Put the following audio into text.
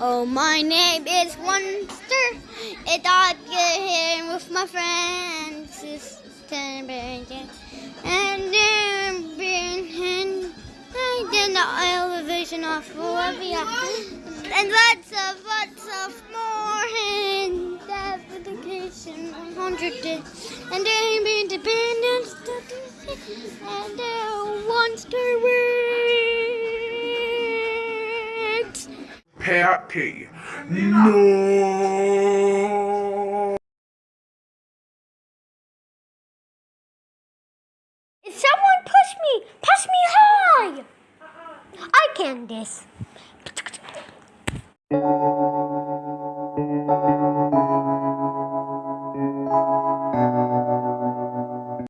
Oh, my name is Monster. And I get here with my friends. And then being I did the elevation of Bolivia. And lots of, lots of more. And application 100 days. And then be independence. And the monster Patty. No. If someone push me, push me high. I can this.